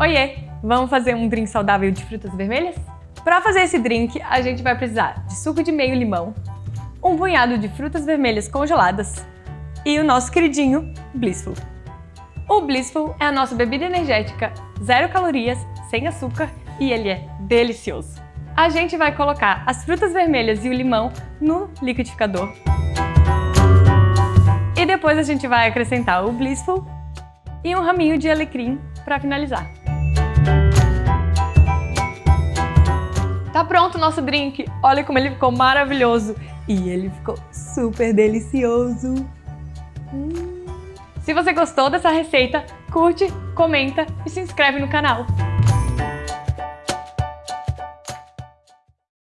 Oiê! Vamos fazer um drink saudável de frutas vermelhas? Para fazer esse drink, a gente vai precisar de suco de meio limão, um punhado de frutas vermelhas congeladas e o nosso queridinho Blissful. O Blissful é a nossa bebida energética, zero calorias, sem açúcar e ele é delicioso. A gente vai colocar as frutas vermelhas e o limão no liquidificador. E depois a gente vai acrescentar o Blissful e um raminho de alecrim para finalizar. Tá pronto o nosso drink. Olha como ele ficou maravilhoso. E ele ficou super delicioso. Hum. Se você gostou dessa receita, curte, comenta e se inscreve no canal.